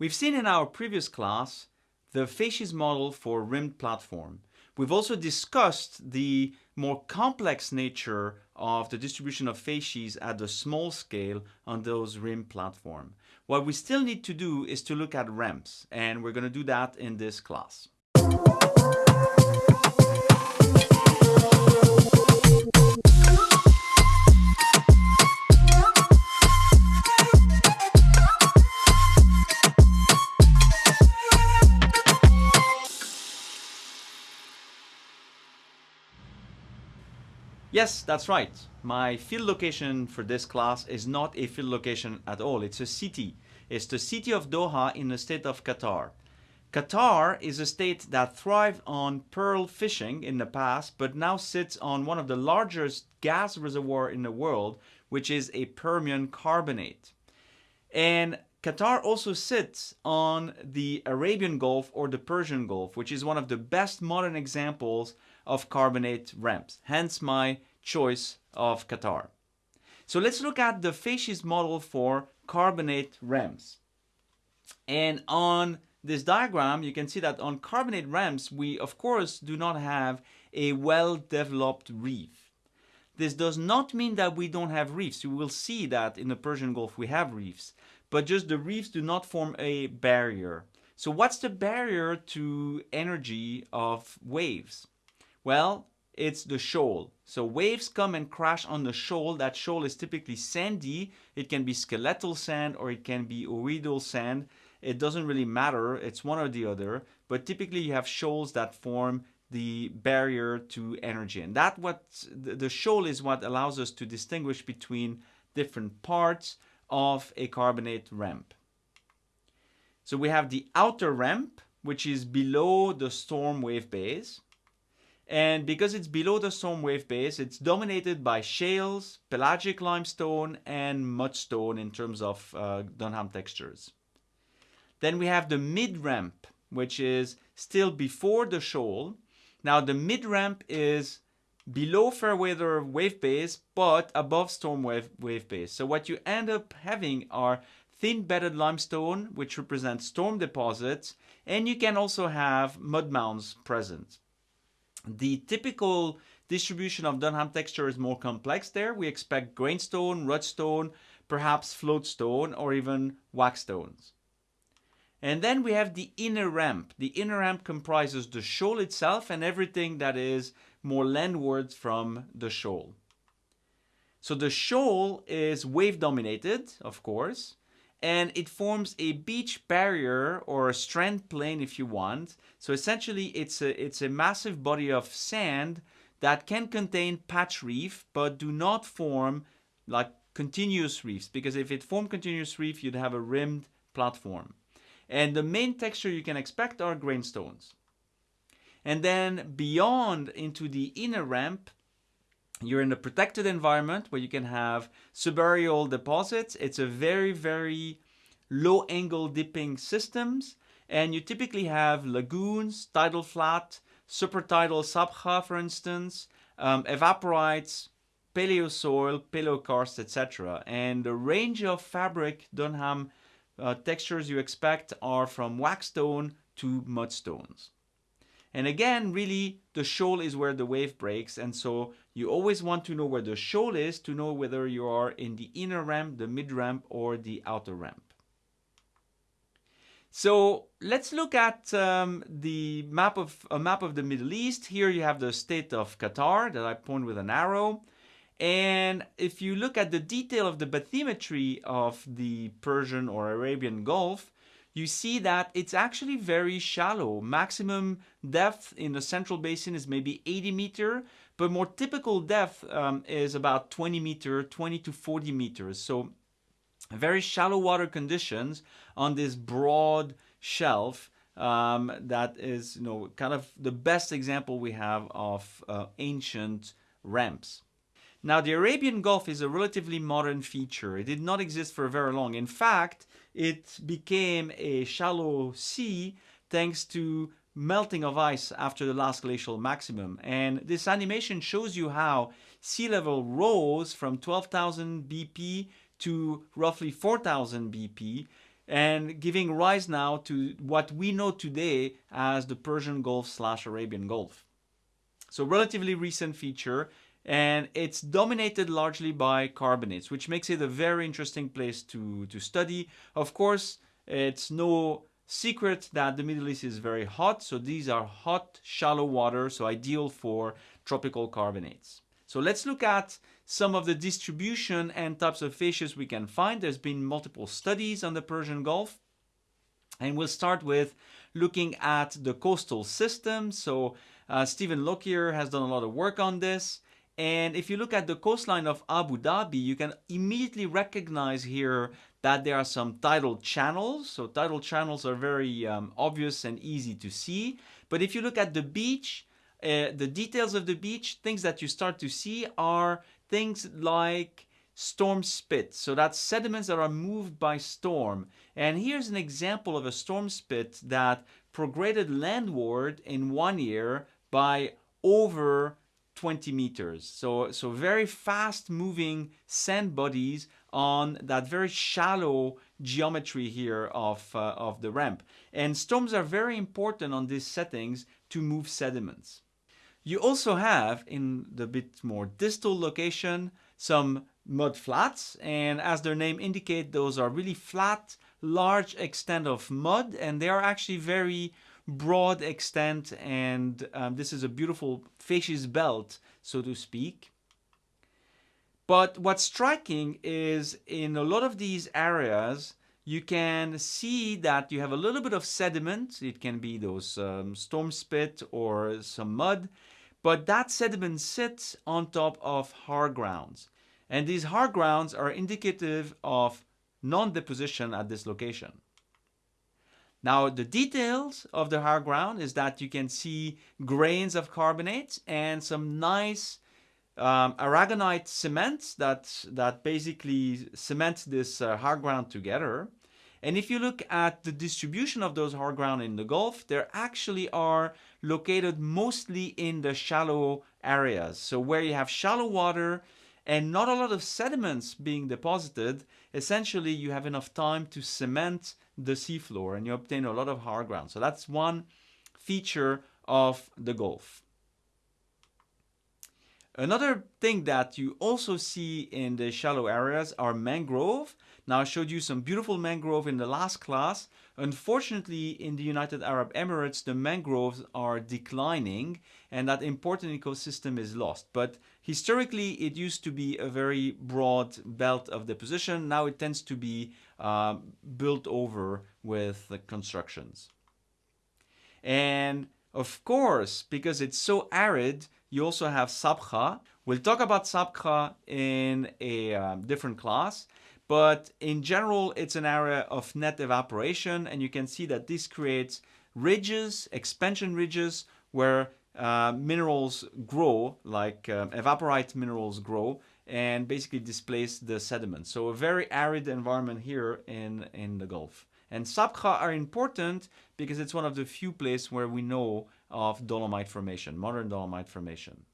We've seen in our previous class the facies model for rimmed platform. We've also discussed the more complex nature of the distribution of facies at the small scale on those rim platform. What we still need to do is to look at ramps, and we're going to do that in this class. Yes, that's right. My field location for this class is not a field location at all. It's a city. It's the city of Doha in the state of Qatar. Qatar is a state that thrived on pearl fishing in the past, but now sits on one of the largest gas reservoir in the world, which is a Permian carbonate. And Qatar also sits on the Arabian Gulf or the Persian Gulf, which is one of the best modern examples of carbonate ramps. Hence my choice of Qatar. So let's look at the facies model for carbonate ramps. And on this diagram, you can see that on carbonate ramps, we of course do not have a well-developed reef. This does not mean that we don't have reefs. You will see that in the Persian Gulf we have reefs, but just the reefs do not form a barrier. So what's the barrier to energy of waves? Well, it's the shoal. So waves come and crash on the shoal. That shoal is typically sandy. It can be skeletal sand or it can be ooidal sand. It doesn't really matter. It's one or the other. But typically you have shoals that form the barrier to energy. And that what the shoal is what allows us to distinguish between different parts of a carbonate ramp. So we have the outer ramp, which is below the storm wave base. And because it's below the storm wave base, it's dominated by shales, pelagic limestone, and mudstone in terms of uh, Dunham textures. Then we have the mid-ramp, which is still before the shoal. Now the mid-ramp is below Fairweather wave base, but above storm wave, wave base. So what you end up having are thin bedded limestone, which represents storm deposits, and you can also have mud mounds present. The typical distribution of Dunham texture is more complex there. We expect grainstone, rudstone, perhaps floatstone, or even wackestones. And then we have the inner ramp. The inner ramp comprises the shoal itself and everything that is more landwards from the shoal. So the shoal is wave dominated, of course, and it forms a beach barrier or a strand plain if you want. So essentially it's a, it's a massive body of sand that can contain patch reef but do not form like continuous reefs because if it formed continuous reef you'd have a rimmed platform. And the main texture you can expect are grainstones. And then beyond into the inner ramp, you're in a protected environment where you can have subaerial deposits. It's a very, very low angle dipping systems. And you typically have lagoons, tidal flat, supertidal sabkha, for instance, um, evaporites, paleosoil, paleokarst, etc. And the range of fabric Dunham uh, textures you expect are from wackestone to mudstones. And again, really, the shoal is where the wave breaks. And so you always want to know where the shoal is to know whether you are in the inner ramp, the mid ramp, or the outer ramp. So let's look at um, the map of a map of the Middle East. Here you have the state of Qatar that I point with an arrow. And if you look at the detail of the bathymetry of the Persian or Arabian Gulf, you see that it's actually very shallow. Maximum depth in the central basin is maybe 80 meter, but more typical depth um, is about 20 meter, 20 to 40 meters. So very shallow water conditions on this broad shelf um, that is, you know, kind of the best example we have of uh, ancient ramps. Now, the Arabian Gulf is a relatively modern feature. It did not exist for very long. In fact, it became a shallow sea thanks to melting of ice after the last glacial maximum. And this animation shows you how sea level rose from 12,000 BP to roughly 4,000 BP and giving rise now to what we know today as the Persian Gulf slash Arabian Gulf. So relatively recent feature and it's dominated largely by carbonates, which makes it a very interesting place to, to study. Of course, it's no secret that the Middle East is very hot, so these are hot, shallow water, so ideal for tropical carbonates. So let's look at some of the distribution and types of facies we can find. There's been multiple studies on the Persian Gulf. And we'll start with looking at the coastal system. So uh, Stephen Lokier has done a lot of work on this. And if you look at the coastline of Abu Dhabi, you can immediately recognize here that there are some tidal channels. So tidal channels are very um, obvious and easy to see. But if you look at the beach, uh, the details of the beach, things that you start to see are things like storm spit. So that's sediments that are moved by storm. And here's an example of a storm spit that prograded landward in one year by over 20 meters. So, so very fast moving sand bodies on that very shallow geometry here of, uh, of the ramp. And storms are very important on these settings to move sediments. You also have in the bit more distal location some mud flats and as their name indicate those are really flat large extent of mud and they are actually very broad extent and um, this is a beautiful facies belt, so to speak. But what's striking is in a lot of these areas, you can see that you have a little bit of sediment. It can be those um, storm spit or some mud, but that sediment sits on top of hard grounds. And these hard grounds are indicative of non-deposition at this location. Now the details of the hard ground is that you can see grains of carbonates and some nice um, aragonite cements that, that basically cement this uh, hard ground together. And if you look at the distribution of those hard ground in the Gulf, they actually are located mostly in the shallow areas. So where you have shallow water and not a lot of sediments being deposited, essentially you have enough time to cement the seafloor and you obtain a lot of hard ground. So that's one feature of the Gulf. Another thing that you also see in the shallow areas are mangrove. Now I showed you some beautiful mangrove in the last class. Unfortunately, in the United Arab Emirates, the mangroves are declining and that important ecosystem is lost. But historically, it used to be a very broad belt of deposition. Now it tends to be uh, built over with the constructions. And of course, because it's so arid, you also have Sabkha. We'll talk about Sabkha in a um, different class, but in general, it's an area of net evaporation, and you can see that this creates ridges, expansion ridges, where uh, minerals grow, like um, evaporite minerals grow, and basically displace the sediment. So a very arid environment here in, in the Gulf. And Sabkha are important because it's one of the few places where we know of dolomite formation, modern dolomite formation.